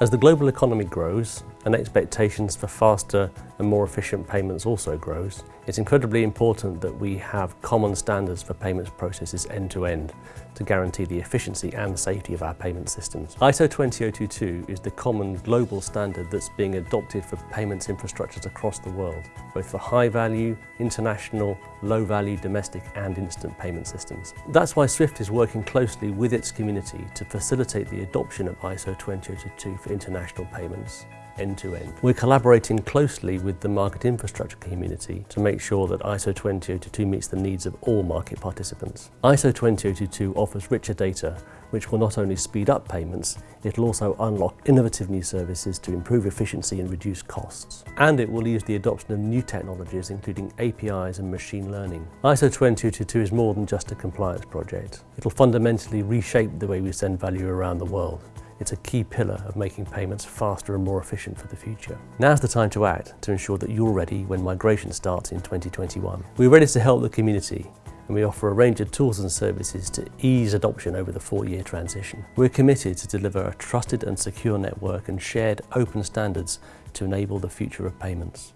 As the global economy grows and expectations for faster and more efficient payments also grows, it's incredibly important that we have common standards for payments processes end to end to guarantee the efficiency and safety of our payment systems. ISO 20022 is the common global standard that's being adopted for payments infrastructures across the world, both for high value, international, low value, domestic and instant payment systems. That's why SWIFT is working closely with its community to facilitate the adoption of ISO 20022 for international payments end to end. We're collaborating closely with the market infrastructure community to make sure that ISO 20022 meets the needs of all market participants. ISO 20022 offers richer data which will not only speed up payments, it'll also unlock innovative new services to improve efficiency and reduce costs. And it will ease the adoption of new technologies including APIs and machine learning. ISO 20022 is more than just a compliance project. It'll fundamentally reshape the way we send value around the world. It's a key pillar of making payments faster and more efficient for the future. Now's the time to act to ensure that you're ready when migration starts in 2021. We're ready to help the community and we offer a range of tools and services to ease adoption over the four-year transition. We're committed to deliver a trusted and secure network and shared open standards to enable the future of payments.